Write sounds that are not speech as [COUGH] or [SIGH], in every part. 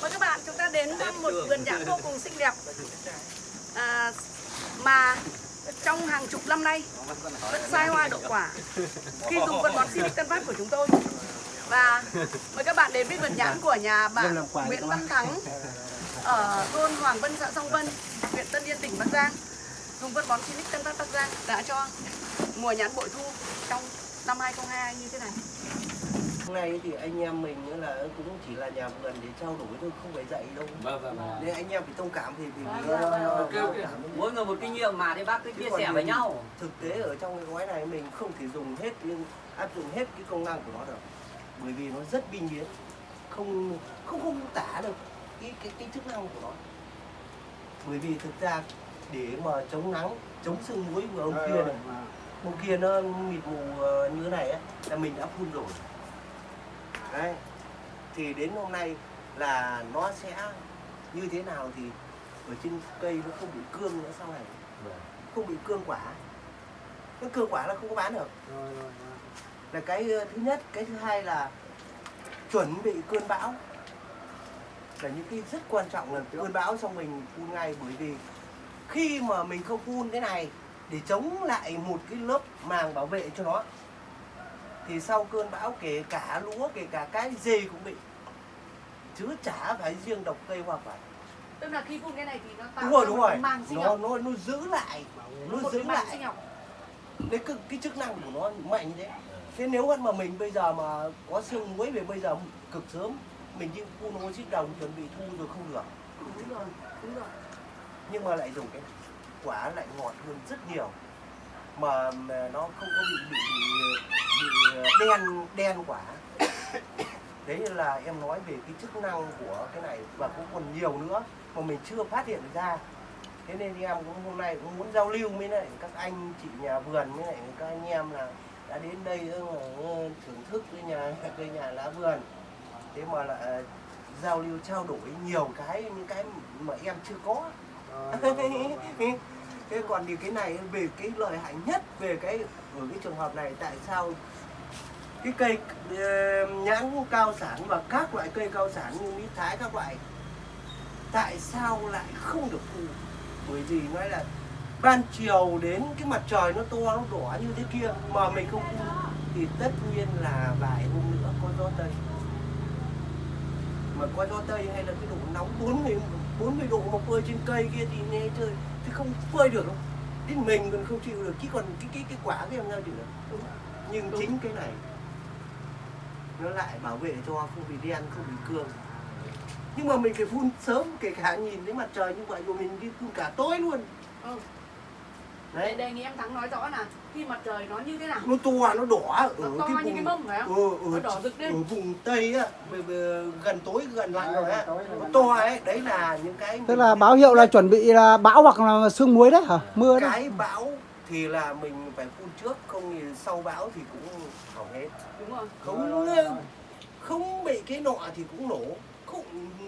Mời các bạn chúng ta đến thăm một vườn nhãn vô cùng xinh đẹp. À, mà trong hàng chục năm nay vẫn sai hoa đậu quả. Khi dùng phân bón Silic Tân Phát của chúng tôi. Và mời các bạn đến với vườn nhãn của nhà bạn Nguyễn Văn Thắng ở thôn Hoàng Vân xã Song Vân huyện Tân Yên tỉnh Bắc Giang. Dùng phân bón Silic Tân Phát Bắc Giang đã cho mùa nhãn bội thu trong năm 2022 như thế này Hôm nay thì anh em mình nữa là cũng chỉ là nhà vườn để trao đổi thôi, không phải dạy đâu. Vâng vâng vâng. Nên anh em phải thông cảm thì vì Vâng, vâng, vâng. ờ. Mỗi người một kinh nghiệm mà thì bác cứ chia sẻ với nhau. Thực tế ở trong cái gói này mình không thể dùng hết nhưng áp dụng hết cái công năng của nó được. Bởi vì nó rất biên biến, không không không tả được cái cái cái chức năng của nó. Bởi vì thực ra để mà chống nắng, chống sương muối của ông kia này, ông kia nó mịt mù ờ, như thế này ấy, là mình đã phun rồi. Đấy. Thì đến hôm nay là nó sẽ như thế nào thì ở trên cây nó không bị cương nữa sau này không bị cương quả? Cái cương quả là không có bán được. Là cái thứ nhất cái thứ hai là chuẩn bị cơn bão. Là những cái rất quan trọng là cơn bão xong mình phun ngay bởi vì khi mà mình không phun thế này để chống lại một cái lớp màng bảo vệ cho nó thì sau cơn bão kể cả lúa kể cả cái gì cũng bị. Chứ chả phải riêng độc cây hoa quả. Tức là khi phun cái này thì nó tạo đúng rồi đúng rồi. màng sinh nó học. nó nó giữ lại nó một giữ lại. đấy cái, cái chức năng của nó mạnh như thế. Thế nếu mà mình bây giờ mà có sương muối về bây giờ cực sớm mình đi phun oxy đồng chuẩn bị thu rồi không được. Đúng rồi đúng rồi. Nhưng mà lại dùng cái quả lại ngọt hơn rất nhiều mà, nó không có bị bị, bị, đen đen quả [COUGHS] đấy là em nói về cái chức năng của cái này và cũng còn nhiều nữa mà mình chưa phát hiện ra. Thế nên em cũng hôm nay cũng muốn giao lưu với lại các anh chị nhà vườn với lại các anh em là đã đến đây ờ, thưởng thức [LAUGHS] cái nhà cây nhà lá vườn. Thế mà lại giao lưu trao đổi nhiều cái những cái mà em chưa có [LAUGHS] thế còn thì cái này, về cái lợi hại nhất về cái ở cái trường hợp này, tại sao cái cây ờ, nhãn cao sản và các loại cây cao sản như mỹ thái, các loại, tại sao lại không được thu? Bởi vì nói là ban chiều đến cái mặt trời nó to, nó đỏ như thế kia mà mình không thu, thì tất nhiên là vài hôm nữa có gió tây. Mà có gió tây hay là cái độ nóng 40 40 độ mà phơi trên cây kia thì nghe chơi không phơi được đâu đến mình còn không chịu được chứ còn cái cái cái quả cái em sao chịu được? Nhưng chính cái này nó lại bảo vệ cho không bị đen không bị cương. Nhưng mà mình phải phun sớm kể cả nhìn thấy mặt trời như vậy rồi mình đi phun cả tối luôn. Ừ. Đấy. Đề nghị em Thắng nói rõ là khi mặt trời nó như thế nào. Nó to nó đỏ. Ở nó to cái như cái vùng mâm phải không? Ừ, nó ở, đỏ rực lên. ở vùng tây á gần tối gần lạnh rồi á. nó to ấy đấy là những cái Tức là báo hiệu là chuẩn bị là bão hoặc là sương muối đấy hả? Mưa đấy. cái bão thì là mình phải phun trước không thì sau bão thì cũng hỏng hết. Đúng rồi. Không không bị cái nọ thì cũng nổ. Không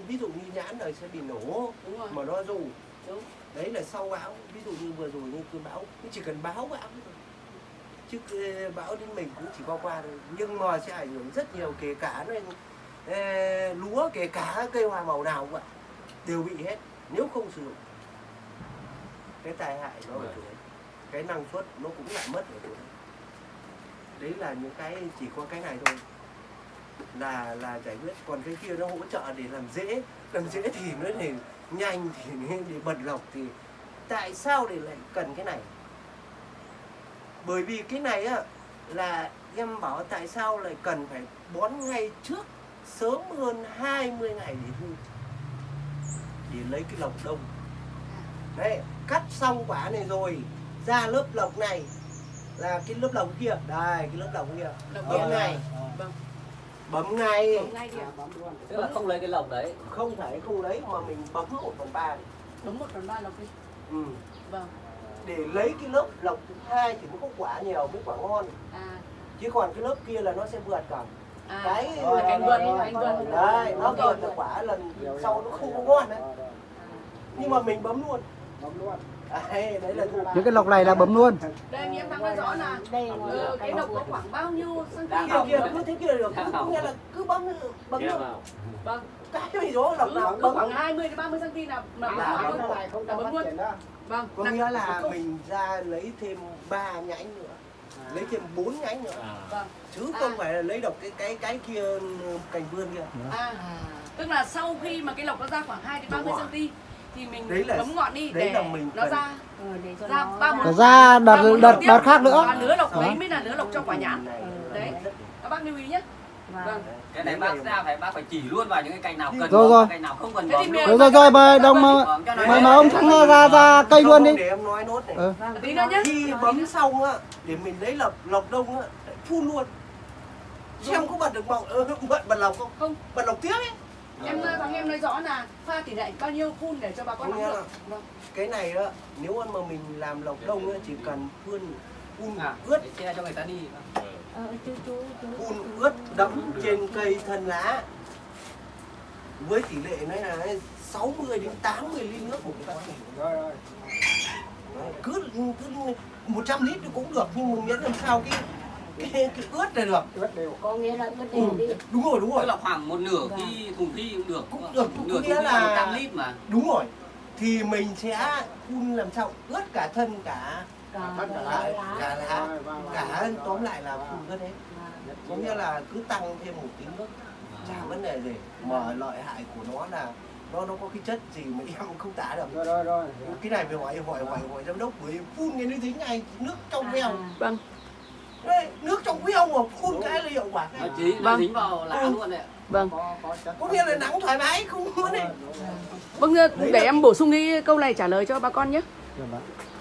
ví dụ như nhãn này sẽ bị nổ đúng rồi. mà nó dù đúng đấy là sau bão, ví dụ như vừa rồi như cơn bão, cũng chỉ cần báo bão thôi. Chứ ờ, bão đến mình cũng chỉ qua qua thôi. Nhưng mà sẽ ảnh hưởng rất nhiều, kể cả nên ờ, lúa, kể cả cây hoa màu nào cũng vậy, đều bị hết, nếu không sử dụng. Cái tai hại nó ở chỗ đấy, cái năng suất nó cũng lại mất ở chỗ đấy. Đấy là những cái chỉ có cái này thôi, là là giải quyết. Còn cái kia nó hỗ trợ để làm dễ làm dễ thì nó để nhanh thì [LAUGHS] để bật lọc thì tại sao để lại cần cái này? Bởi vì cái này á là em bảo tại sao lại cần phải bón ngay trước sớm hơn 20 ngày để thu để lấy cái lọc đông. Đấy cắt xong quả này rồi ra lớp lọc này là cái lớp lọc kia đây cái lớp lọc kia. Lọc kia. ngay. Vâng bấm ngay. Bấm ngay đi ạ. Tức là không lấy cái lồng đấy. không phải không lấy mà mình bấm một phần ba. Bấm một phần ba lọc đi. Ừ. vâng. Để lấy cái lớp lọc thứ hai thì mới có quả nhiều mới quả ngon. À. Chứ còn cái lớp kia là nó sẽ vượt cả. À. Cái- là cánh vườn không cánh vườn. đấy nó vượt là quả lần sau nó không có ngon đấy. Nhưng mà mình bấm luôn. Là thụ những cái lọc này là bấm luôn. Đây em thắng nói rõ là đây ờ, cái độc có khoảng bao nhiêu cm kia kia cứ thế kia được. Cứ có nghĩa là cứ bấm bấm vào. vâng. Cái gì đó lọc nào bấm. khoảng 20 đến 30 cm là là bấm luôn. vâng. Có nghĩa là mình ra lấy thêm ba nhánh nữa. Lấy thêm bốn nhánh nữa. À. vâng. Chứ không phải là lấy độc cái cái cái kia cành vươn kia. À. Tức là sau khi mà cái lộc nó ra khoảng 2 đến 30 Đúng rồi. cm thì mình Đấy là- bấm ngọn đi đấy để là mình nó cần- ra ờ, để cho ra nó ba bốn ra đợt- đợt- đợt khác nữa. và lứa lộc đấy mới là lứa lộc cho quả nhãn Này, Đấy. các bác lưu ý nhé Vâng. vâng cái này bác ra phải bác phải chỉ luôn vào những cái cành nào cần Rồi, rồi. cành nào không cần luôn. rồi rồi rồi mời đồng Vâng. Mời mời ông thắng ra ra cây Không, luôn đi để em nói nốt này ừ. Vâng. tí nữa nhé khi bấm xong á để mình lấy lọc lọc đông á phun luôn xem có bật được ờ, bật bật lọc không Không. bật lọc tiếp ấy em thằng em nói rõ là pha tỷ lệ bao nhiêu phun để cho bà con nắm được. vâng. Cái này á nếu mà mình làm lọc đông á chỉ cần phun phun À, ướt. để che cho người ta đi. Ờ chú chú chú. Phun ướt đẫm trên cây thân lá. Với tỷ lệ nó là 60 đến 80 lít nước một cái rồi rồi. Đấy, cứ cứ 100 lít thì cũng được nhưng mà miễn làm sao cái cái, cái ướt này được. Ướt đều có nghĩa là ướt ừ. đều đi. đúng rồi đúng tức rồi là khoảng một nửa cái thùng phi cũng được Cũng được, cũng nửa nghĩa là- là 100 lít mà. đúng rồi. Thì mình sẽ phun làm sao ướt cả thân cả cả cả cả lá. cả lá Vâng, vâng, cả vâng. tóm lại là phun ướt hết. Vâng. có nghĩa là cứ tăng thêm một tí nước chả vấn đề gì. Mà lợi hại của nó là nó nó có cái chất gì mà [LAUGHS] em không tả được. Rồi rồi rồi. Cái này phải hỏi hỏi hỏi hỏi giám đốc bởi phun cái như thế này nước trong veo. À, vâng Đấy, nước trong veo mà phun cái là hiệu quả nó ngay chí Vâng. dính vào lá Ừ. luôn đấy ạ. vâng có chất nghĩa là nắng thoải mái không muốn đấy vâng Đấy để là em bổ sung cái câu này trả lời cho bà con nhé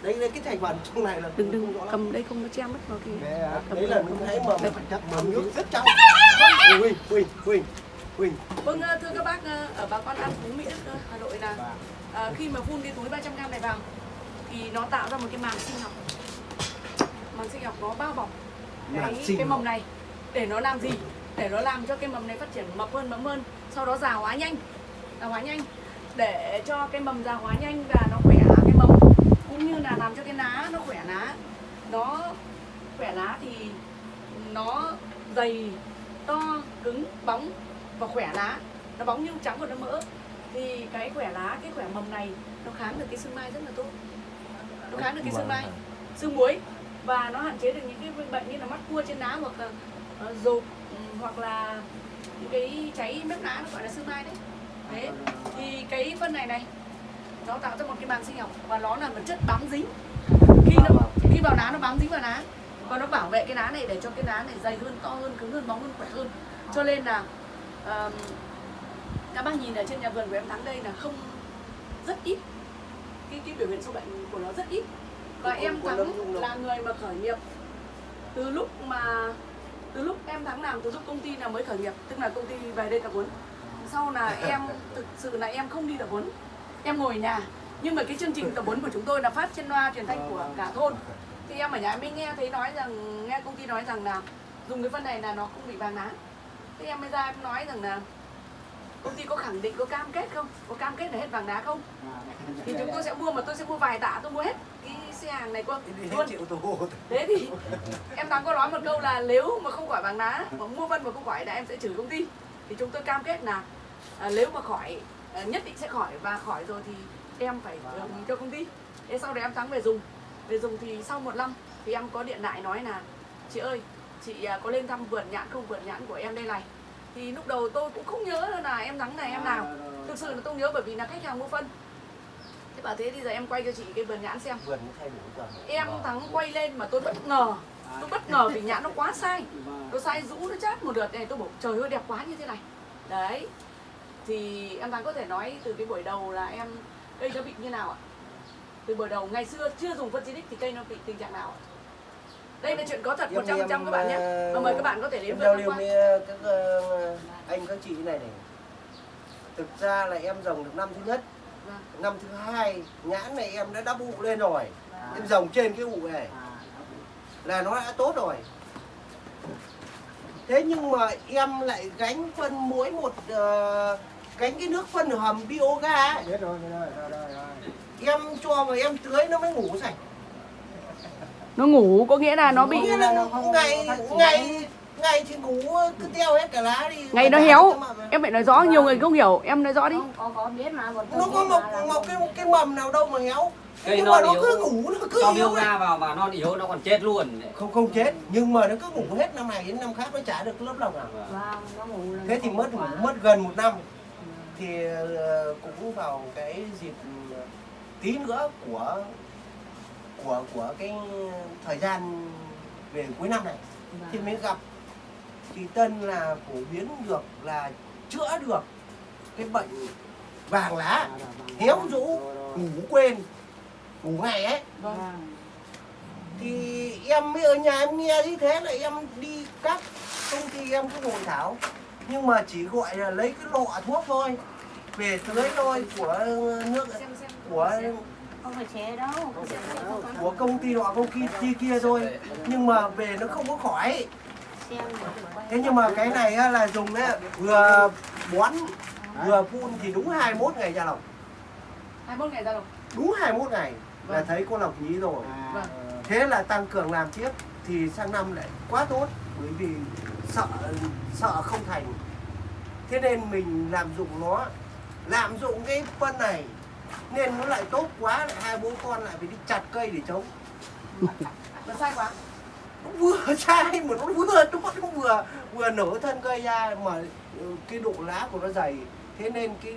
đây là cái thành phần trong này là đừng không đừng rõ lắm. cầm đây không có che mất vào cái Để, à, đấy là mình thấy mà mà nước rất trong Huỳnh Huỳnh Huỳnh Huỳnh Vâng, ờ, thưa các bác, ờ, ở bà con ăn Phú Mỹ Đức, ờ, Hà Nội là Vâng. khi mà phun cái túi 300g này vào thì nó tạo ra một cái màng sinh học. Màng sinh học nó bao bọc Màng cái mầm này để nó làm gì? Để nó làm cho cái mầm này phát triển mập hơn, mẫm hơn, sau đó già hóa nhanh. Già hóa nhanh. Để cho cái mầm già hóa nhanh và nó khỏe cái mầm. Cũng như là làm cho cái lá nó khỏe lá. Nó khỏe lá thì nó dày, to, cứng, bóng và khỏe lá nó bóng nhung trắng và nó mỡ. Thì cái khỏe lá cái khỏe mầm này nó kháng được cái sưng mai rất là tốt. Nó kháng được cái sưng mai. Sưng muối và nó hạn chế được những cái bệnh như là mắt cua trên lá hoặc là ờ, uh, rộp ừ, hoặc là những cái cháy mép lá nó gọi là sưng mai đấy. Thế thì cái phân này này nó tạo ra một cái màng sinh học và nó là một chất bám dính. Khi nó khi vào lá nó bám dính vào lá và nó bảo vệ cái lá này để cho cái lá này dày hơn to hơn cứng hơn bóng hơn khỏe hơn. Cho nên là um, các bác nhìn ở trên nhà vườn của em thắng đây là không rất ít cái cái biểu hiện sâu bệnh của nó rất ít và em thắng là người mà khởi nghiệp. Từ lúc mà từ lúc em thắng làm từ lúc công ty nào mới khởi nghiệp tức là công ty về đây tập huấn. Sau là [LAUGHS] em thực sự là em không đi tập huấn. Em ngồi ở nhà nhưng mà cái chương trình tập huấn của chúng tôi là phát trên loa truyền thanh của cả thôn. Thì em ở nhà mới nghe thấy nói rằng nghe công ty nói rằng là dùng cái phân này là nó không bị vàng lá thế em mới ra em nói rằng là công ty có khẳng định có cam kết không? Có cam kết là hết vàng đá không? Thì chúng tôi sẽ mua mà tôi sẽ mua vài tạ tôi mua hết. Cái xe hàng này đi luôn. thế thì em thắng có nói một câu là nếu mà không khỏi vàng đá mà mua phân mà không khỏi là em sẽ trừ công ty. Thì chúng tôi cam kết là à, nếu mà khỏi à, nhất định sẽ khỏi và khỏi rồi thì em phải đồng ý cho công ty. Thế sau đấy em thắng về dùng. Về dùng thì sau một năm thì em có điện lại nói là chị ơi chị à, có lên thăm vườn nhãn không? Vườn nhãn của em đây này. Thì lúc đầu tôi cũng không nhớ là em thắng này em nào. Thực sự là tôi nhớ bởi vì là khách hàng mua phân bảo thế thì giờ em quay cho chị cái vườn nhãn xem. Vườn thay đổi rồi. Em thắng quay lên mà tôi bất ngờ. Tôi bất ngờ vì nhãn nó quá sai. Nó sai rũ nó chát một đợt này tôi bảo trời ơi đẹp quá như thế này. Đấy. Thì em thắng có thể nói từ cái buổi đầu là em cây nó bị như nào ạ? Từ buổi đầu ngày xưa chưa dùng phân xịt thì cây nó bị tình trạng nào ạ? Đây là chuyện có thật Em- 100% các bạn nhé. em, và mời các bạn có thể đến em giao tham quan. các ờ, anh các chị này này. Thực ra là em dòng được năm thứ nhất. Vâng. Năm thứ hai nhãn này em đã đắp ụ lên rồi. Em dòng trên cái ụ này. Là nó đã tốt rồi. Thế nhưng mà em lại gánh phân mỗi một ờ, cánh cái nước phân hầm bioga ấy, Biết rồi, biết rồi, rồi, rồi, rồi. em cho mà em tưới nó mới ngủ sạch. Nó ngủ có nghĩa là nó bị Nghĩa là ngày ngày ngày thì ngủ cứ teo hết cả lá đi. Ngày nó héo. em phải nói rõ nhiều người không hiểu. Em nói rõ đi. Không, con có biết mà nó có mọc mọc cái cái mầm nào đâu mà héo. Cây nhưng non mà nó yếu. cứ ngủ nó cứ yếu bioga vào mà non yếu nó còn chết luôn. Không không chết nhưng mà nó cứ ngủ hết năm này đến năm khác nó chả được lớp lòng nào Vâng, nó ngủ là thế thì mất có ngủ mất gần một năm. Thì ờ, cũng vào cái dịp ờ, tí nữa của của của cái thời gian về cuối năm này. Thì Vâng. mới gặp thì tân là phổ biến được là chữa được cái bệnh vàng lá héo rũ ngủ quên ngủ ngày ấy. Vâng. thì em mới ở nhà em nghe như thế là em đi các công ty em cũng hội thảo. Nhưng mà chỉ gọi là lấy cái lọ thuốc thôi về tưới thôi của nước của không phải chế đâu. Không phải chế đâu. của công ty nọ công ty kia, kia thôi. Nhưng mà về nó không có khỏi thế nhưng mà cái này á, là dùng đấy vừa bón vừa phun thì đúng 21 ngày ra lọc 21 ngày ra rồi đúng 21 ngày là Vâng. thấy có lọc nhí rồi. Vâng. thế là tăng cường làm tiếp thì sang năm lại quá tốt bởi vì sợ sợ không thành. Thế nên mình làm dụng nó. Làm dụng cái phân này nên nó lại tốt quá lại hai bố con lại phải đi chặt cây để chống nó sai quá nó vừa [LAUGHS] sai mà nó vừa nó nó vừa vừa nở thân cây ra mà ừ, cái độ lá của nó dày. Thế nên cái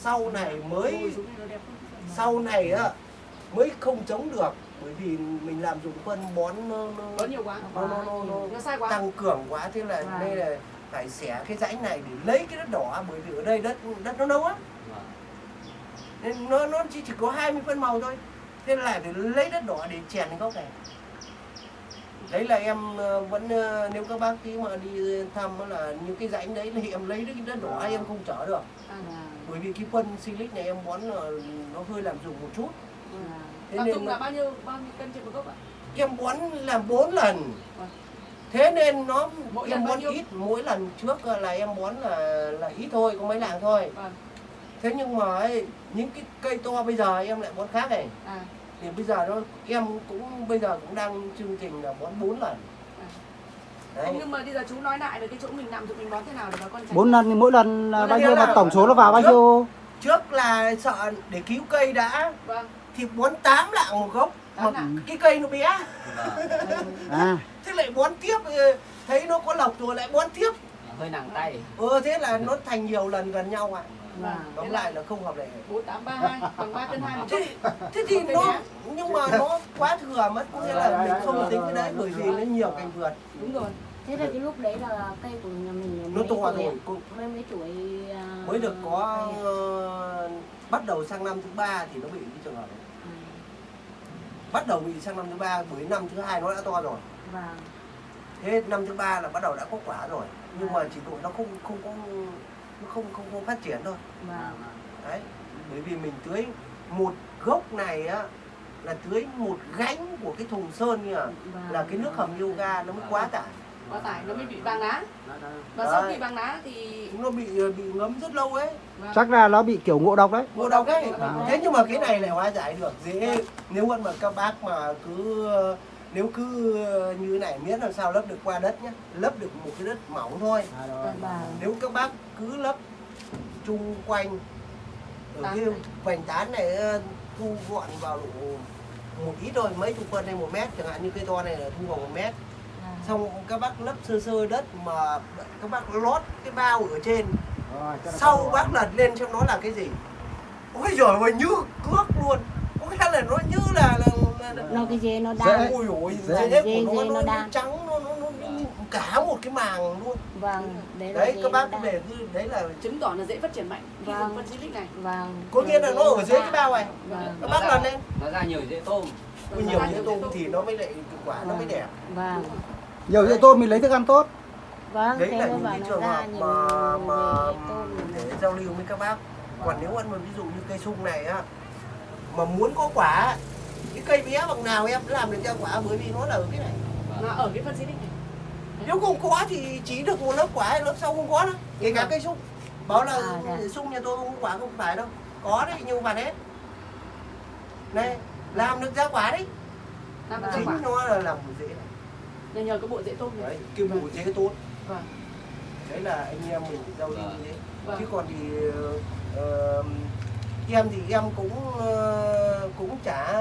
sau này mới sau này á mới không chống được. Bởi vì mình làm dụng phân bón nó, nó, có nhiều quá. nó, nó, nó, nó nó sai quá. tăng cường quá. Thế là Vâng. đây là phải xẻ cái rãnh này để lấy cái đất đỏ. Bởi vì ở đây đất đất nó nâu á. Nên nó nó chỉ, chỉ có 20 phân màu thôi. Thế là để lấy đất đỏ để chèn cái gốc này đấy là em ờ, vẫn ờ, nếu các bác tí mà đi thăm là những cái rãnh đấy thì em lấy được cái đất đỏ em không chở được. À, bởi vì cái phân silic này em bón là nó hơi làm dùng một chút. Vâng. thế nên trung là bao nhiêu bao nhiêu cân trên một gốc ạ? Em bón làm 4 lần. Vâng. thế nên nó Mỗi em bón ít mỗi lần trước là em bón là là ít thôi có mấy lạng thôi. Vâng. Thế nhưng mà ấy, những cái cây to bây giờ em lại bón khác này. À thì bây giờ nó em cũng bây giờ cũng đang chương trình là bón 4 lần. Đấy. Không nhưng mà bây giờ chú nói lại về cái chỗ mình nằm thì mình bón thế nào để bà con tránh bốn lần thì mỗi lần là Mỗi bao nhiêu là- mà tổng số nó vào bao nhiêu? trước là sợ để cứu cây đã. Vâng. Thì bón 8 lạng một gốc. Mà lạng. cái cây nó bé. À. [LAUGHS] Thế lại bón tiếp ờ, thấy nó có lộc rồi lại bón tiếp. Hơi nặng tay. Ờ thế là nó thành nhiều lần gần nhau ạ Vâng. tóm lại là không hợp lệ. bốn tám ba hai bằng ba cân hai một thế, chút thế thì Cây nó nhưng mà nó quá thừa mất có nghĩa là mình không tính cái đấy bởi vì nó nhiều cành vượt. Đúng rồi. Thế là cái lúc đấy là cây của nhà mình nó to rồi cũng mấy mấy tuổi à, mới được có ờ, bắt đầu sang năm thứ ba thì nó bị cái trường hợp này À, bắt đầu bị sang năm thứ ba bởi năm thứ hai nó đã to rồi. Vâng. Thế năm thứ ba là bắt đầu đã có quả rồi nhưng mà chỉ độ nó không không có nó không không không phát triển thôi. Vâng đấy bởi vì mình tưới một gốc này á là tưới một gánh của cái thùng sơn kìa vâng. là cái nước hầm yoga nó mới quá tải. Quá tải nó mới bị vàng lá. Và sau Đấy. khi vàng lá thì nó bị bị ngấm rất lâu ấy. Vâng. chắc là nó bị kiểu ngộ độc đấy. Ngộ độc ấy. À. thế nhưng mà cái này lại hóa giải được. Dễ. Nếu mà mà các bác mà cứ nếu cứ như này miễn làm sao lấp được qua đất nhé lấp được một cái đất mỏng thôi. Vâng. nếu các bác cứ lấp chung quanh ở cái vành tán này ờ, thu gọn vào độ một ít thôi mấy chục phân hay một mét chẳng hạn như cây to này là thu vào một mét. Vâng. xong các bác lấp sơ sơ đất mà các bác lót cái bao ở trên. Sau bác lật lên xem nó là cái gì. Ôi giời ơi như cước luôn. Có nghĩa là nó như là, là nó cái dê nó Dễ. đan. Ôi ôi Dễ. dễ Dê- của nó dê nó, đan. trắng nó, nó, nó, cả một cái màng luôn. Vâng đấy đấy dê các bác để đấy là chứng tỏ là dễ phát triển mạnh khi Vâng. dùng phân silic này. vâng. Có nghĩa là nó ở dưới cái bao này. Vâng. Các bác lần lên nó ra nhiều dễ tôm. Ôi, nhiều như tôm thì nó mới lại quả nó mới đẹp. Vâng nhiều dễ tôm mình lấy thức ăn tốt. Vâng đấy là những cái trường hợp mà mà để giao lưu với các bác. Còn nếu ăn mà ví dụ như cây sung này á mà muốn có quả cái cây bé bằng nào em làm được cho quả bởi vì nó là ở cái này. Nó ở cái phân silic này nếu không có thì chỉ được một lớp quả lớp sau không có nữa kể cả cây sung. Bảo là À, dạ. sung nhà tôi không có quả không phải đâu. Có đấy nhưng mà hết này làm được giá quả đấy. Làm chính quả. nó là làm dễ. Này nhờ nhờ cái bộ tôm này đấy cái bộ dễ tốt vâng. Đấy là anh em mình giao lưu như thế. Vâng. chứ còn thì ờ, em thì em cũng ờ, cũng trả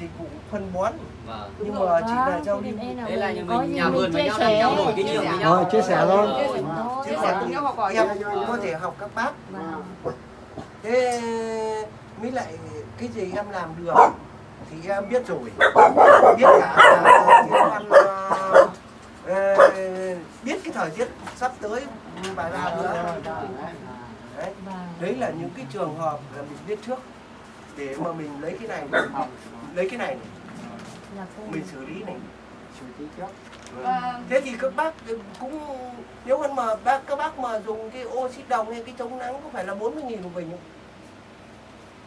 dịch vụ phân bón Vâng. nhưng mà chỉ là vâng, lưu nên là mình nhà vườn với nhau làm trao đổi kinh nghiệm với nhau. Rồi, chia sẻ thôi. Chia sẻ. Thôi, chia sẻ cùng nhau học hỏi em Vâng. có thể học các bác Vâng. thế mới lại cái gì em làm được thì em biết rồi biết cả là ờ, ờ, biết cái thời tiết sắp tới bài ba nữa đấy. Vâng. đấy là những cái trường hợp là mình biết trước. Để mà mình lấy cái này lấy cái này mình xử lý này. Vâng. thế thì các bác cũng nếu mà mà bác các bác mà dùng cái oxy đồng hay cái chống nắng có phải là 40 nghìn một bình không?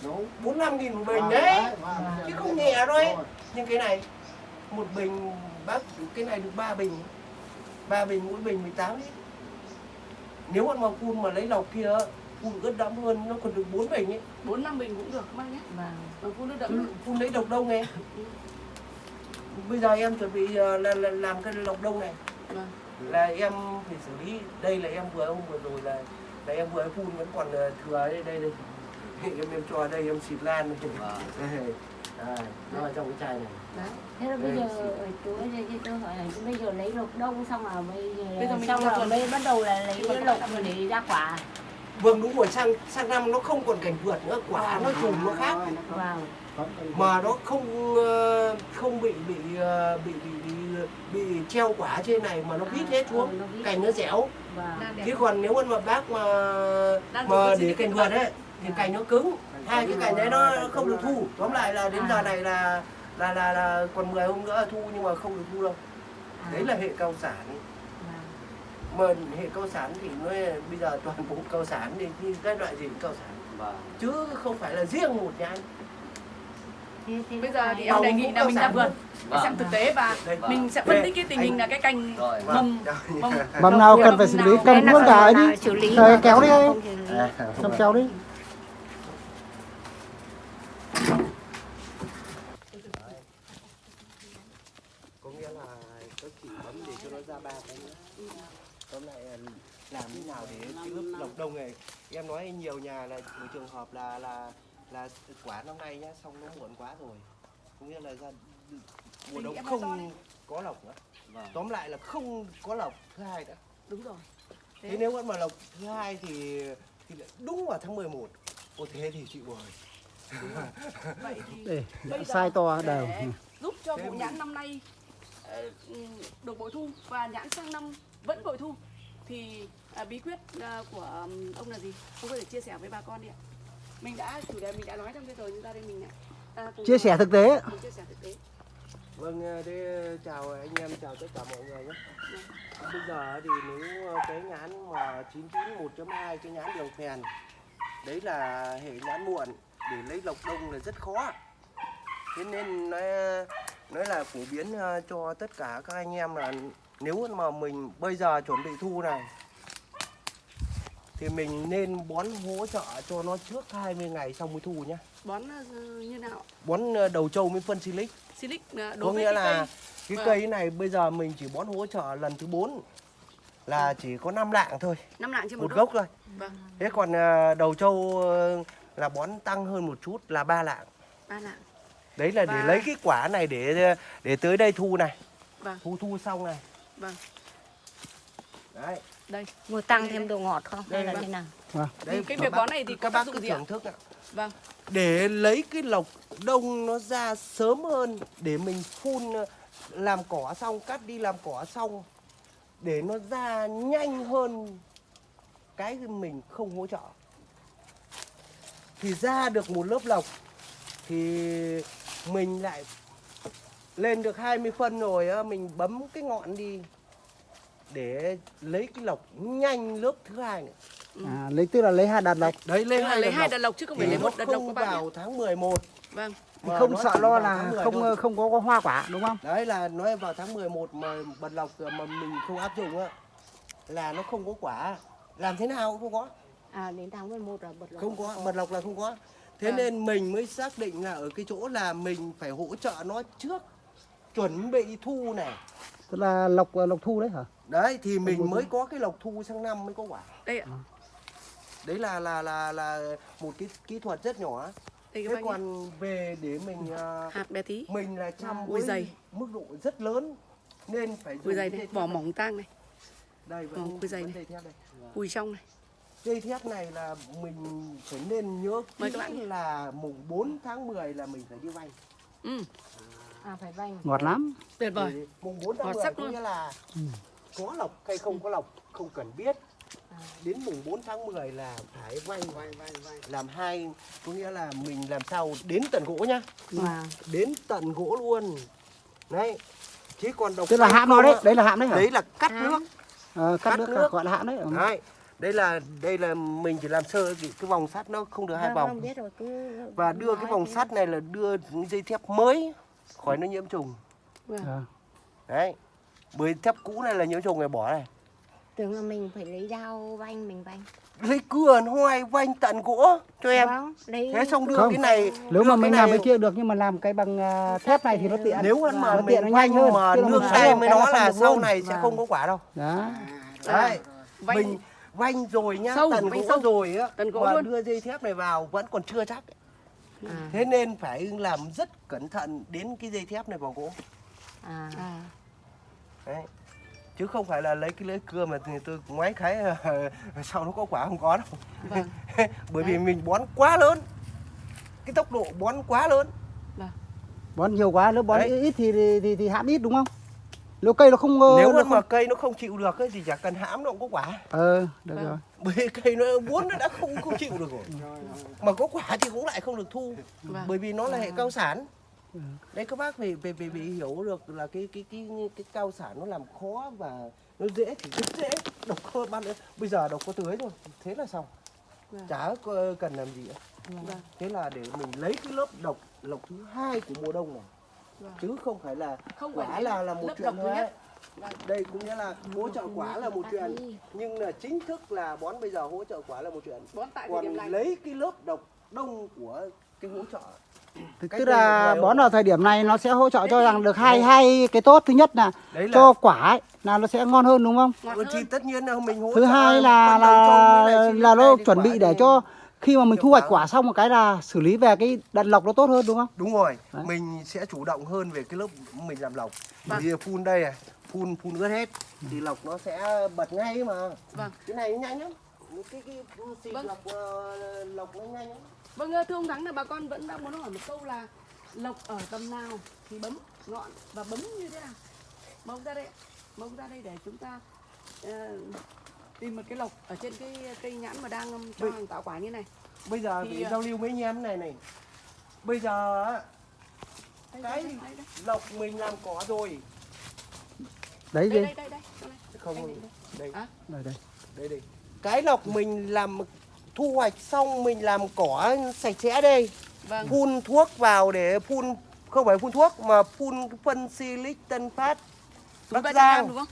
Đúng, 45 nghìn một bình đấy. chứ không nhẹ đâu ấy nhưng cái này một bình bác cái này được 3 bình. 3 bình mỗi bình 18 lít. Nếu mà mà phun mà lấy lọc kia phun ướt đẫm hơn nó còn được 4 bình ấy. Bốn năm bình cũng được các bác nhé. Vâng. Phun nước đậm phun lấy độc đông này bây giờ em chuẩn bị ờ, là, là làm cái lọc đông này. Vâng. là em phải xử lý. Đây là em vừa hôm vừa rồi là là em vừa phun vẫn còn ờ, thừa đây đây. Đây em em cho đây em xịt lan đây. Vâng. à, nó ở trong cái chai này. Đấy. Thế là bây giờ chú cho tôi hỏi là bây giờ lấy lộc đông xong là bây giờ Bây giờ mình xong rồi rồi. mới bắt đầu là lấy cái lộc mà để ra quả. Vâng đúng rồi sang sang năm nó không còn cảnh vượt nữa quả nó chùm nó khác. Vâng. mà nó không ờ, không bị bị ờ, bị bị bị, bị treo quả trên này mà nó vít hết Ừ, xuống vít. cành nó dẻo. Vâng. Chứ còn nếu mà bác mà Đang mà để cành vượt ấy thì cành nó cứng. Hai cái cành đấy nó không được thu. Tóm lại là đến giờ này là là là, là còn 10 hôm nữa là thu nhưng mà không được thu đâu. À, đấy là hệ cao sản. vâng. Mà hệ cao sản thì nó bây giờ toàn bộ cao sản thì như cái loại gì cũng cao sản Vâng. chứ không phải là riêng một nhà anh bây giờ thì em đề nghị là mình ra vườn để Vâng. xem thực tế và Đây. mình sẽ Vâng. phân tích cái tình hình là cái cành mầm Vâng. mầm Mầm nào cần phải xử lý, cầm luôn cả ấy đi. xử lý Thời mà kéo đi lý. Cầm kéo đi. có nghĩa là có chỉ bấm để cho nó ra ba cái nữa tóm lại là làm thế nào để cái lớp lọc đông này em nói nhiều nhà là một trường hợp là là là quả năm nay nhá xong nó muộn quá rồi. Có nghĩa là ra mùa đông không có lọc nữa. Vâng. tóm lại là không có lọc thứ hai nữa đúng rồi. Thế, Thế. nếu vẫn mà lọc thứ hai thì thì đúng vào tháng 11 Ồ thế thì chịu rồi vậy thì Để bây giờ sai to đều. giúp cho Thế vụ nhãn năm nay ờ, được bội thu và nhãn sang năm vẫn bội thu thì à, bí quyết à, của ông là gì ông có thể chia sẻ với bà con đi ạ mình đã chủ đề mình đã nói trong cái rồi nhưng ra đây mình lại à, Chia sẻ thực tế. chia sẻ thực tế Vâng, thế chào anh em, chào tất cả mọi người nhé. Bây giờ thì nếu cái nhãn mà 99 1.2 cái nhãn đường phèn đấy là hệ nhãn muộn để lấy lọc đông là rất khó. Thế nên nói nói là phổ biến cho tất cả các anh em là nếu mà mình bây giờ chuẩn bị thu này thì mình nên bón hỗ trợ cho nó trước 20 ngày xong mới thu nhá. bón ờ, như nào Bón ờ, đầu trâu với phân silic. Silic có đối với nghĩa cái là cây cái Vâng. cây này bây giờ mình chỉ bón hỗ trợ lần thứ 4 là chỉ có 5 lạng thôi. Năm lạng trên một, một gốc thôi. Vâng. Thế còn đầu trâu ờ, là bón tăng hơn một chút là ba lạng. Ba lạng. Đấy là để Và- lấy cái quả này để để tới đây thu này. Vâng. thu thu xong này vâng. Đấy. Đây. Vừa tăng thêm độ ngọt không? Hay là Vâng. thế nào? đấy cái các việc bón này thì các bác cứ gì thưởng thức ạ. Vâng. Để lấy cái lộc đông nó ra sớm hơn để mình phun ờ, làm cỏ xong cắt đi làm cỏ xong để nó ra nhanh hơn cái mình không hỗ trợ. Thì ra được một lớp lộc thì mình lại lên được 20 phân rồi á, mình bấm cái ngọn đi để lấy cái lộc nhanh lớp thứ hai nữa. À, lấy tức là lấy hạt đạt lộc. đấy lấy hai lấy hai đợt lộc chứ không phải lấy một đợt lộc không các bạn vào tháng 11 vâng mà Không sợ lo là tháng 10 không thôi. không có, có hoa quả đúng không? đấy là nói vào tháng 11 mà bật lọc mà mình không áp dụng á là nó không có quả làm thế nào cũng không có à đến tháng 11 là bật lộc không có mật lộc là không có thế Vâng. nên mình mới xác định là ở cái chỗ là mình phải hỗ trợ nó trước chuẩn bị thu này. Tức là lộc lộc thu đấy hả? Đấy thì mình mới có cái lộc thu sang năm mới có quả. Đây ạ. Đấy là là là là một cái kỹ thuật rất nhỏ. Đây thế còn về để mình à, hạt bé tí. mình là chăm với dày. mức độ rất lớn nên phải dùng dày này vỏ mỏng tang này. Đây vẫn, dày này. cùi trong này. Dây thép này là mình phải nên nhớ kỹ các bạn. là mùng 4 tháng 10 là mình phải đi vay. Ừ à phải vành. Ngọt lắm. Tuyệt vời. Vì mùng 4 tháng Ngọt 10 sắc có nghĩa là có lộc hay không có lộc không cần biết. À, đến mùng 4 tháng 10 là phải vay vay vay vay làm hai có nghĩa là mình làm sao đến tận gỗ nhá. Và đến tận gỗ luôn. Đấy. Chứ còn độc tức là hãm nó đấy đấy là hãm đấy hả? đấy là cắt Hãm. nước. Ờ, cắt cắt nước, nước. gọi là hãm đấy ừ. đấy. Đây là đây là mình chỉ làm sơ cái, cái vòng sắt nó không được hai Vâng, vòng. vâng, biết rồi cứ và đưa cái vòng sắt này là đưa những dây thép mới khỏi nó nhiễm trùng. Ờ. đấy. Bởi thép cũ này là nhiễm trùng này bỏ này. Tưởng là mình phải lấy dao vanh mình vanh. Lấy cưa hoài vanh tận gỗ cho em. Vâng lấy thế xong đưa Không. cái này nếu mà mình làm cái kia được nhưng mà làm cái bằng à, thép này thì nó tiện. Nếu mà nó mình tiện nó nhanh vanh hơn. mà nương tay cái nó là sau này sẽ Vâng. không có quả đâu. Đó đấy. Vanh mình vanh rồi nhá Sâu, tận vanh gỗ sâu. rồi á Tận gỗ mà luôn. đưa dây thép này vào vẫn còn chưa chắc à, thế nên phải làm rất cẩn thận đến cái dây thép này vào gỗ. À. à. Đấy. Chứ không phải là lấy cái lưỡi cưa mà thì tôi ngoái cái [LAUGHS] sau nó có quả không có đâu. Vâng. [LAUGHS] Bởi vì mình bón quá lớn. Cái tốc độ bón quá lớn. Bón nhiều quá nếu bón Đấy. ít thì thì, thì thì hãm ít đúng không nếu cây nó không ờ, nếu nó mà không... cây nó không chịu được ấy, thì chả cần hãm nó cũng có quả. Ờ được Vâng. rồi. Bởi cây nó muốn nó đã không không chịu được rồi. Mà có quả thì cũng lại không được thu Vâng. bởi vì nó là hệ cao sản. Đấy các bác phải phải phải, phải hiểu được là cái cái cái cái cao sản nó làm khó và nó dễ thì rất dễ. Độc cơ ban bây giờ độc có tưới rồi thế là xong. Vâng. chả cần làm gì nữa. Vâng. Thế là để mình lấy cái lớp độc lộc thứ hai của mùa đông này Vâng. chứ không phải là không phải quả lấy là là một chuyện thôi nhất. đây cũng nghĩa là hỗ trợ quả là một chuyện. nhưng là chính thức là bón bây giờ hỗ trợ quả là một chuyện. Bón tại thời điểm còn này. lấy cái lớp độc đông của cái hỗ trợ. Tức Cách tức là bón ở thời điểm này nó sẽ hỗ trợ cho rằng được hai hai cái tốt. Thứ nhất là là cho quả ấy, là nó sẽ ngon hơn đúng không? Ngọt Ừ, thì tất nhiên là mình hỗ thứ hai là là là nó chuẩn bị để cho khi mà mình thu hoạch quả. xong một cái là xử lý về cái đàn lọc nó tốt hơn đúng không đúng rồi Đấy. mình sẽ chủ động hơn về cái lớp mình làm lọc Vâng. vì phun đây này phun phun ướt hết thì lọc nó sẽ bật ngay mà vâng cái này nhanh lắm cái cái xịt Vâng. lọc ờ, lọc nó nhanh lắm Vâng thưa ông Thắng là bà con vẫn đang muốn hỏi một câu là lộc ở tầm nào thì bấm ngọn và bấm như thế nào? Mông ra đây, mông ra đây để chúng ta ờ, tìm một cái lộc ở trên cái cây nhãn mà đang um, cho hàng tạo quả như này. bây giờ Thì, thì ờ, giao lưu với anh em này này. Bây giờ á, Đây, Cái- đây, đây, lọc mình làm cỏ rồi. Đấy đây, gì đây, đây, đây, không Đây, đây. đây, À, đây đây. Đây đây. Cái lọc mình làm thu hoạch xong mình làm cỏ sạch sẽ đây. Vâng, phun thuốc vào để phun không phải phun thuốc mà phun phân silic tân phát. Bắc 300 gram Giang. đúng không?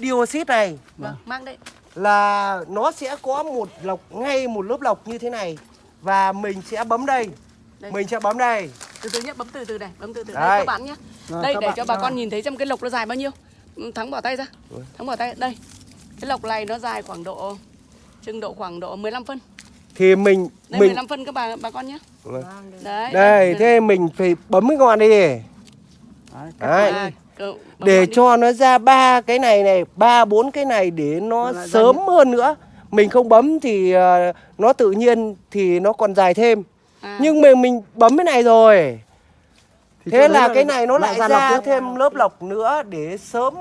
Dioxit này Vâng, mang đây. là nó sẽ có một lọc ngay một lớp lọc như thế này và mình sẽ bấm đây Đây. mình sẽ bấm đây Từ từ nhé, bấm từ từ này, bấm từ từ. Đây Đây. các bạn nhé. Rồi, Đây để bạn- cho bà các con nhìn thấy xem cái lộc nó dài bao nhiêu. Ừ, Thắng bỏ tay ra. Thắng bỏ tay. Đây. Cái lộc này nó dài khoảng độ chừng độ khoảng độ 15 phân. thì mình Đây mình 15 phân các bà bà con nhé. vâng Đấy. đây thế mình phải bấm cái ngọn đi Đấy, đấy À, để cho nó ra ba cái này này ba bốn cái này để nó ra sớm hơn nữa. Mình không bấm thì ờ, nó tự nhiên thì nó còn dài thêm. À, nhưng mà mình bấm cái này rồi. Thì thế là cái này nó lại lọc ra tiếp. thêm lớp lọc nữa để sớm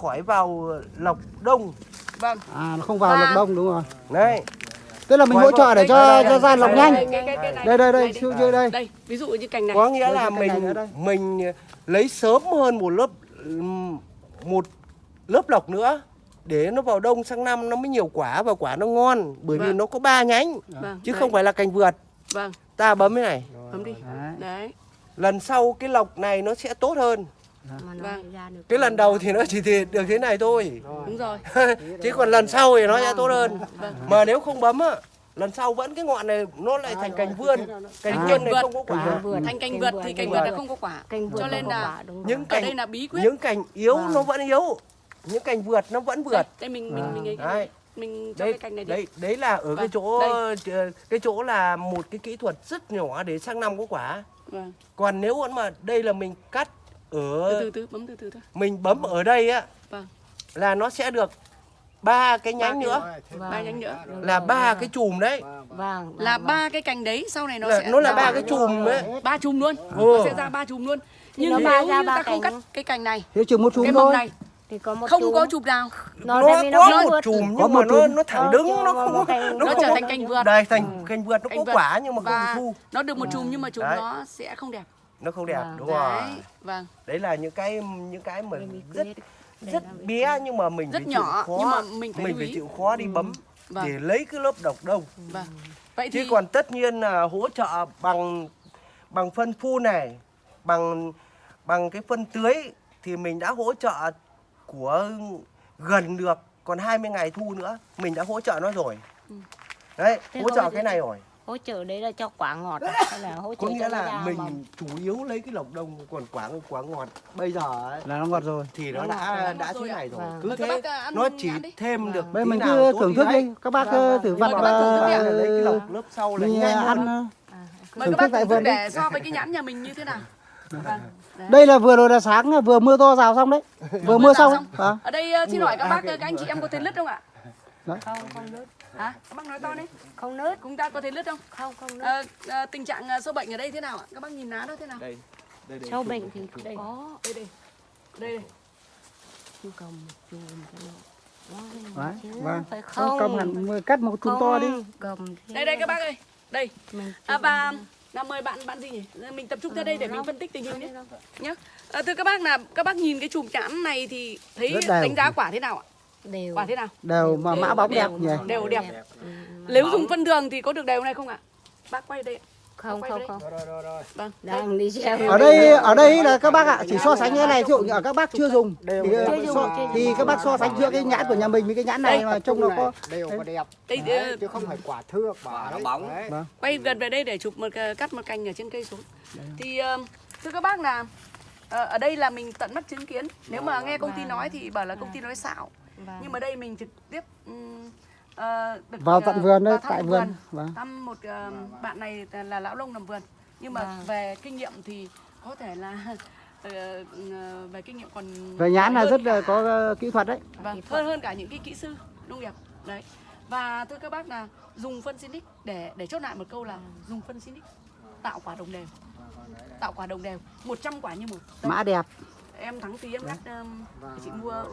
khỏi vào lọc đông. Vâng. à nó không vào Và- lọc đông đúng rồi. Đấy tức là mình Ngoài hỗ trợ để cho cho ra lọc nhanh đây, đây đây siêu dưới đây Đây, ví dụ như cành này. có nghĩa là mình mình lấy sớm hơn một lớp một lớp lọc nữa để nó vào đông sang năm nó mới nhiều quả và quả nó ngon bởi vì Vâng. nó có ba nhánh Vâng. chứ đấy. không phải là cành vượt Vâng, ta bấm cái này bấm đi. Đấy. Đấy. lần sau cái lọc này nó sẽ tốt hơn mà nó Vâng. ra được cái lần đầu thì nó chỉ thì được thế này thôi. Đúng rồi. [LAUGHS] chứ còn lần sau thì nó sẽ tốt hơn. Vâng. mà nếu không bấm á lần sau vẫn cái ngọn này nó lại thành cành vươn. Cành À. vươn này Vượt. không có quả. Thành cành vượt thì cành vượt là không có quả. cho nên là những ở cành đây là bí quyết. những cành yếu Vâng. nó vẫn yếu. Những cành vượt nó vẫn vượt. Đây mình mình mình mình cho đấy cái cành này đi. đấy đấy là ở cái Vâng, chỗ đây. cái chỗ là một cái kỹ thuật rất nhỏ để sang năm có quả. Vâng. Còn nếu mà đây là mình cắt ở từ từ bấm từ từ thôi. Mình bấm ở đây á Vâng. là nó sẽ được ba cái nhánh nữa. Vâng. ba nhánh nữa. Là ba đúng cái chùm đấy. vâng là vâng, ba cái cành đấy sau này nó là, sẽ nó là ba cái chùm ấy. Ba chùm luôn. Ừ. nó sẽ ra ba chùm luôn. Nhưng nó nếu như ta không cắt cái cành này Thế chừng một chùm cái mầm thôi. này thì có một không chùm. có chùm. nào. Nó, nó có nó một vượt. chùm Có nhưng một mà nó chùm. nó thẳng Ờ, đứng nó có không có cành- nó nó trở có thành cành vượt. Đây thành cành vượt nó Cành có vượt. quả nhưng mà không thu. nó được một chùm nhưng mà chùm Đấy. nó sẽ không đẹp nó không đẹp Vâng. đúng rồi. đấy vâng. Đấy là những cái những cái mà Bí rất rất bé nhưng mà mình rất phải chịu nhỏ khó, nhưng mà mình phải mình phải chịu khó đi bấm Vâng. để lấy cái lớp độc đông vâng. Vậy thì chứ còn tất nhiên là hỗ trợ bằng bằng phân phun này bằng bằng cái phân tưới thì mình đã hỗ trợ của gần được còn 20 ngày thu nữa mình đã hỗ trợ nó rồi. Ừ. đấy Thế hỗ trợ cái này rồi hỗ trợ đấy là cho quả ngọt à? hay là hỗ trợ có nghĩa là mình mầm? chủ yếu lấy cái lộc đông còn quả quả ngọt bây giờ ấy, Là nó ngọt rồi. thì nó Nó đã đã thế này rồi Vâng. cứ Mời các thế bác, à, ăn nó chỉ thêm Vâng. được Bây mình cứ thưởng thức đi. Các bác Vâng, ờ, vâng. thử vặt và lấy cái lộc lớp sau là ờ, ăn. À, mời các bác tại thưởng thức vườn đi. để so với cái nhãn nhà mình như thế nào vâng. Đây là vừa rồi là sáng vừa mưa to rào xong đấy. Vừa mưa rào xong. Vâng. ở đây ờ, xin hỏi các À, bác các anh chị em có thấy lứt không ạ không không nứt. Hả? Các bác nói to đi. Không nứt. Chúng ta có thấy lứt không? Không không nứt. Ờ, ờ, tình trạng ờ, sâu bệnh ở đây thế nào ạ? Các bác nhìn lá đó thế nào? Đây đây đây. Sâu bệnh thì đây. Có đây đây. Đây đây. Chứ cầm một chùm cho nó Đấy, Vâng, vâng. phải Không, không? cầm hẳn cắt một chùm to đi. cầm đây đây các bác ơi. Đây. À, và là mời bạn bạn gì nhỉ? Mình tập trung ra đây để mình phân tích tình hình nhé. nhá. À, thưa các bác là các bác nhìn cái chùm nhãn này thì thấy đánh giá quả thế nào ạ đều. Quả thế nào? Đều mà mã bóng đẹp nhỉ. đều đẹp. Ừ, nếu dùng phân đường thì có được đều này không ạ? Bác quay đây ạ. không không không. Vâng. Đang đi xem Ở đây ở đây là các bác ạ, chỉ so sánh cái này ví dụ như ở các bác chưa dùng thì, Chưa dùng, so, thì các bác so sánh giữa cái nhãn của nhà mình với cái nhãn này mà trông nó có đều có đẹp. Đấy, ờ, chứ không phải quả thưa quả nó bóng. Đấy. quay gần về đây để chụp một ờ, cắt một cành ở trên cây xuống. Thì ờ, thưa các bác là ờ, ở đây là mình tận mắt chứng kiến. Nếu mà nghe công ty nói thì bảo là công ty nói xạo Vâng. nhưng mà đây mình trực tiếp được, vào ờ, tận vườn đấy, tại tận vườn. Vâng. thăm một ờ, bạn này là lão lông làm vườn nhưng mà Vâng. về kinh nghiệm thì có thể là [LAUGHS] về kinh nghiệm còn Về nhãn là rất cả- là có ờ, kỹ thuật đấy. vâng, hơn hơn cả những cái kỹ sư nông nghiệp đấy và thưa các bác là dùng phân Sinic để để chốt lại một câu là dùng phân Sinic tạo quả đồng đều tạo quả đồng đều 100 quả như một Mã đẹp. em thắng tí em cắt um, để chị mua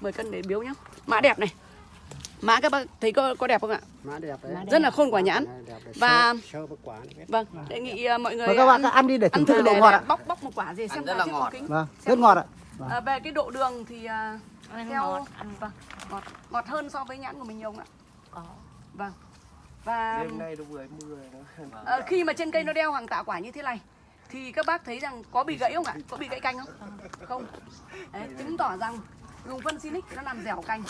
10 cân để biếu nhá. Mã đẹp này. Mã các bác thấy có có đẹp không ạ? Má đẹp đấy. Rất là khôn quả nhãn. Và- vâng đề nghị uh, mọi người Và các bạn ăn, ăn đi để thưởng thức độ ngọt ạ. bóc bóc một quả gì xem rất là ngọt. Vâng, rất ngọt ạ. À, về cái độ đường thì à, Ăn theo ngọt, ăn vâng ngọt. Ngọt hơn so với nhãn của mình nhiều không ạ? Có. Vâng. Và đêm nay nó vừa mưa nó ờ, khi mà trên cây nó đeo hàng tạ quả như thế này thì các bác thấy rằng có bị gãy không ạ? Có bị gãy cành không? Không. Đấy, chứng tỏ rằng dùng phân Sinic nó làm dẻo cành.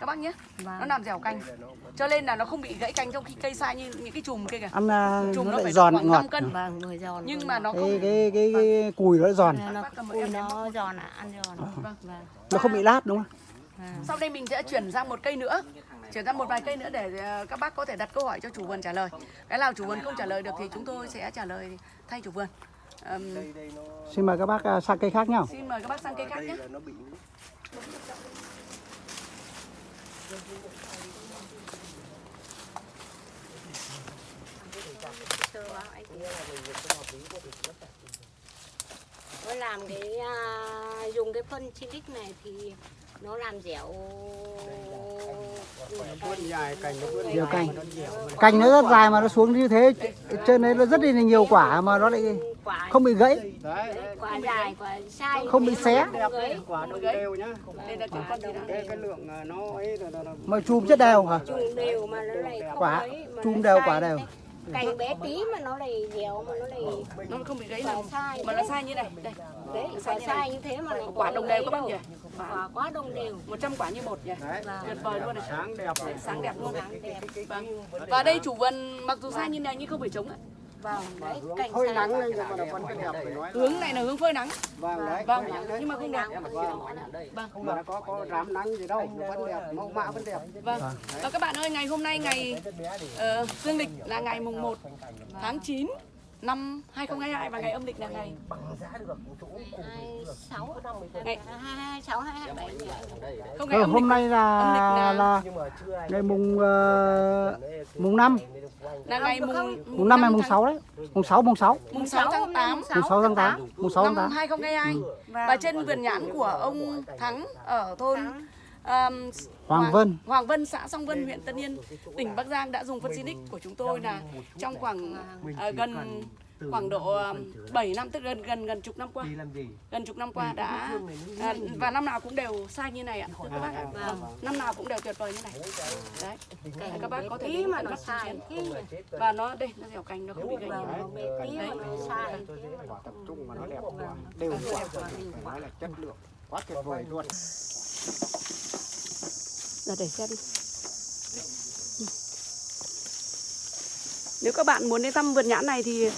Các bác nhé nó vâng làm dẻo cành. Cho nên là nó không bị gãy cành trong khi cây sai như những cái chùm kia kìa. Ăn à, chùm nó nó lại phải giòn khoảng ngọt. 5 cân. Vâng người giòn nhưng mà nó Cái không cái cái, cái cùi nó giòn. nó cầm một ui em nó giòn à ăn giòn. Vâng. vâng. Nó không bị lát đúng không? vâng. Sau đây mình sẽ chuyển sang một cây nữa. Chuyển sang một vài cây nữa để ờ, các bác có thể đặt câu hỏi cho chủ vườn trả lời. Cái nào chủ vườn không trả lời được thì chúng tôi sẽ trả lời thay chủ vườn. Nó Xin mời các bác à, sang cây khác nhá. Xin mời các bác sang cây khác đây nhé là nó làm cái à, dùng cái phân Silic này thì nó làm dẻo. Dài cành cành. nó dẻo rất dài mà nó xuống như thế, trên đấy nó rất là nhiều quả mà nó lại không bị gãy. quả dài quả sai. Không bị xé. quả đồng đều nhá. Là cái cái lượng nó ấy là, là, là Mà chùm rất đều hả? Quả, chùm đều quả đều. cành bé tí mà nó lại dẻo mà nó lại Nó không bị gãy nào sai Mà nó sai như này. Đây đấy Sai phải như này. sai như thế mà lại quả đồng đều các bác nhỉ quả quá đồng đều 100 quả như một nhỉ tuyệt vời luôn này Sáng đẹp này. sáng đẹp luôn vâng và đây chủ vườn mặc dù sai như này nhưng không phải trống ạ vâng đấy cảnh phơi nắng lên là nhưng mà nó vẫn đẹp phải nói. hướng này là hướng phơi nắng Vâng đấy. vâng nhưng mà không đẹp Vâng. Không mà nó có có rám nắng gì đâu, nó vẫn đẹp, mẫu mã vẫn đẹp. vâng và các bạn ơi ngày hôm nay ngày uh, dương lịch là ngày mùng 1 tháng 9 năm 2022 và ngày âm lịch là ngày bằng giá được chỗ cùng hai sáu. ngày hai hai sáu hai hai bảy. Nhỉ không ngày Ờ, âm lịch hôm nay là là- là nhưng mà chưa ai ngày mùng ờ, mùng 5 là ngày mùng mùng 5 hay mùng tháng- 6 đấy. Mùng 6 mùng 6. mùng 6 tháng 8 Mùng 6 tháng 8. Mùng 6 tháng năm 8. 2022 và trên vườn nhãn của ông Thắng ở thôn um, Hoàng Vân. Hoàng Vân, xã Song Vân, huyện Tân Yên, tỉnh Bắc Giang đã dùng phân Sinic của chúng tôi là trong khoảng ờ, gần khoảng độ ờ, 7 năm tức gần gần gần chục năm qua. Gần chục năm qua đã à, và năm nào cũng đều sai như này ạ các bác ạ. Vâng, năm nào cũng đều tuyệt vời như này. Đấy các bác có thể đến mà nó sai. và nó đây nó dẻo cành nó không bị gãy nó bị tí mà nó sai. Quả tập trung mà nó đẹp quá. Đều quả. Phải nói là chất lượng. Quá tuyệt vời luôn giờ để xem nếu các bạn muốn đến thăm vườn nhãn này thì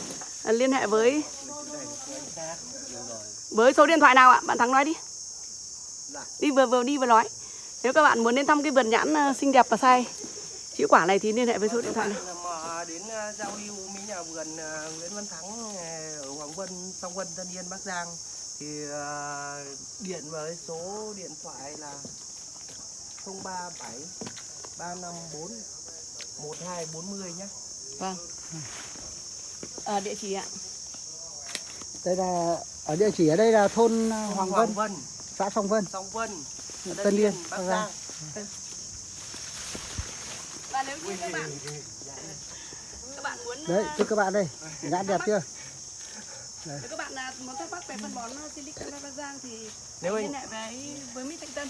à, liên hệ với với số điện thoại nào ạ? Bạn thắng nói đi. Đi vừa vừa đi vừa nói. Nếu các bạn muốn đến thăm cái vườn nhãn à, xinh đẹp và sai chữ quả này thì liên hệ với số điện thoại này. Đến à, giao lưu với nhà vườn Nguyễn Văn Thắng ở Hoàng Vân, Song Vân, Tân Yên, Bắc Giang thì điện với số điện thoại là 037 354 1240 nhé. vâng à, địa chỉ ạ Đây là ở địa chỉ ở đây là thôn ờ, Hoàng Vân, Hoàng Vân, xã Song Vân. Song Vân, Tân Yên, Bắc Bắc Giang. và nếu như các bạn các bạn muốn Đấy, à, thưa các bạn đây. Nhãn đẹp chưa? Nếu các bạn muốn thắc mắc về phân bón Silicon Bắc Giang thì Nếu liên hệ với với Mỹ Thanh Tân.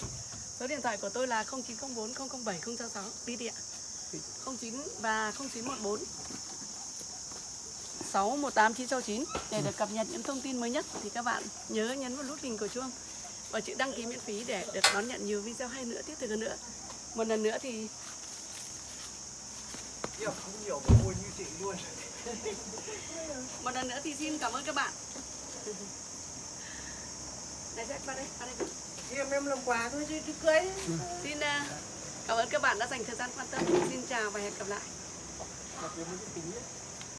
Số điện thoại của tôi là 0904 007 066 đi đi ạ. 09 và 0914 618 969 để được cập nhật những thông tin mới nhất thì các bạn nhớ nhấn vào nút hình của chuông và chữ đăng ký miễn phí để được đón nhận nhiều video hay nữa tiếp tục hơn nữa. Một lần nữa thì không nhiều mà vui như chị luôn. [LAUGHS] một lần nữa thì xin cảm ơn các bạn. Này sẽ qua đây, qua đây. Thì em em làm quà thôi chứ chứ cưới. Xin à, cảm ơn các bạn đã dành thời gian quan tâm. Xin chào và hẹn gặp lại.